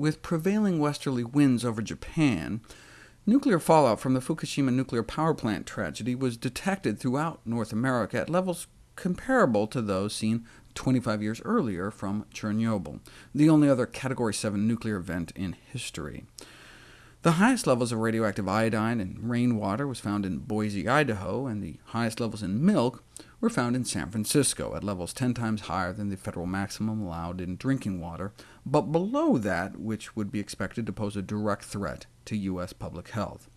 with prevailing westerly winds over Japan, nuclear fallout from the Fukushima nuclear power plant tragedy was detected throughout North America at levels comparable to those seen 25 years earlier from Chernobyl, the only other Category 7 nuclear event in history. The highest levels of radioactive iodine in rainwater was found in Boise, Idaho, and the highest levels in milk were found in San Francisco, at levels 10 times higher than the federal maximum allowed in drinking water, but below that which would be expected to pose a direct threat to U.S. public health.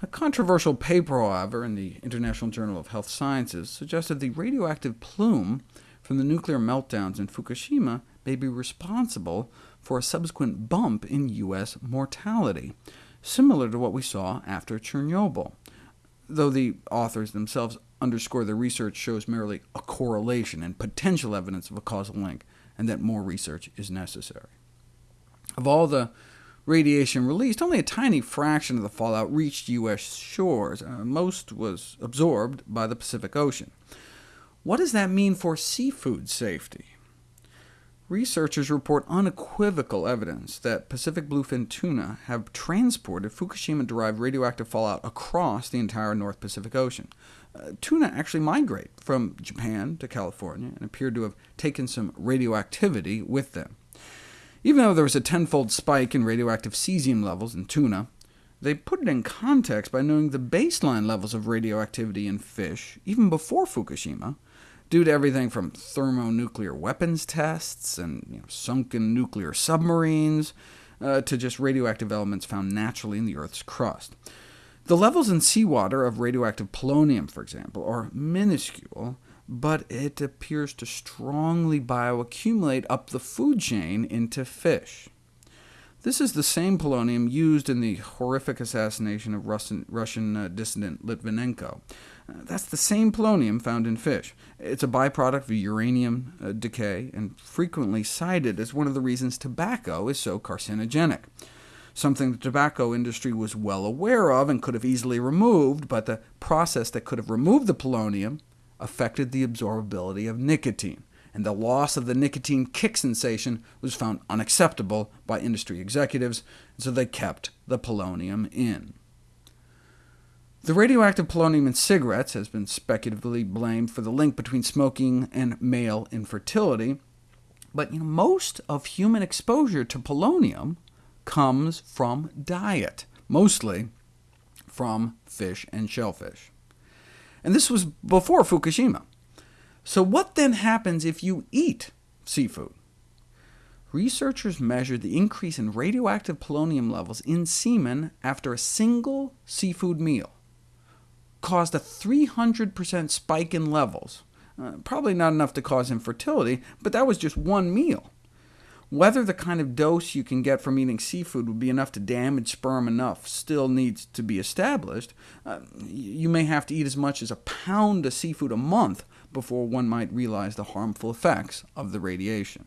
A controversial paper, however, in the International Journal of Health Sciences suggested the radioactive plume from the nuclear meltdowns in Fukushima may be responsible for a subsequent bump in U.S. mortality, similar to what we saw after Chernobyl, though the authors themselves underscore the research shows merely a correlation and potential evidence of a causal link, and that more research is necessary. Of all the radiation released, only a tiny fraction of the fallout reached U.S. shores. Uh, most was absorbed by the Pacific Ocean. What does that mean for seafood safety? Researchers report unequivocal evidence that Pacific bluefin tuna have transported Fukushima-derived radioactive fallout across the entire North Pacific Ocean. Uh, tuna actually migrate from Japan to California, and appear to have taken some radioactivity with them. Even though there was a tenfold spike in radioactive cesium levels in tuna, they put it in context by knowing the baseline levels of radioactivity in fish, even before Fukushima, due to everything from thermonuclear weapons tests and you know, sunken nuclear submarines, uh, to just radioactive elements found naturally in the Earth's crust. The levels in seawater of radioactive polonium, for example, are minuscule, but it appears to strongly bioaccumulate up the food chain into fish. This is the same polonium used in the horrific assassination of Russian, Russian uh, dissident Litvinenko. That's the same polonium found in fish. It's a byproduct of uranium uh, decay, and frequently cited as one of the reasons tobacco is so carcinogenic, something the tobacco industry was well aware of and could have easily removed, but the process that could have removed the polonium affected the absorbability of nicotine, and the loss of the nicotine kick sensation was found unacceptable by industry executives, so they kept the polonium in. The radioactive polonium in cigarettes has been speculatively blamed for the link between smoking and male infertility, but you know, most of human exposure to polonium comes from diet, mostly from fish and shellfish. And this was before Fukushima. So what then happens if you eat seafood? Researchers measured the increase in radioactive polonium levels in semen after a single seafood meal caused a 300% spike in levels. Uh, probably not enough to cause infertility, but that was just one meal. Whether the kind of dose you can get from eating seafood would be enough to damage sperm enough still needs to be established. Uh, you may have to eat as much as a pound of seafood a month before one might realize the harmful effects of the radiation.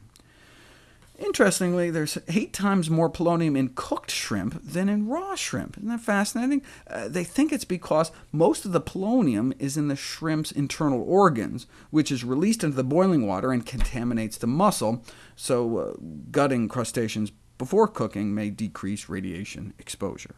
Interestingly, there's eight times more polonium in cooked shrimp than in raw shrimp. Isn't that fascinating? Uh, they think it's because most of the polonium is in the shrimp's internal organs, which is released into the boiling water and contaminates the muscle, so uh, gutting crustaceans before cooking may decrease radiation exposure.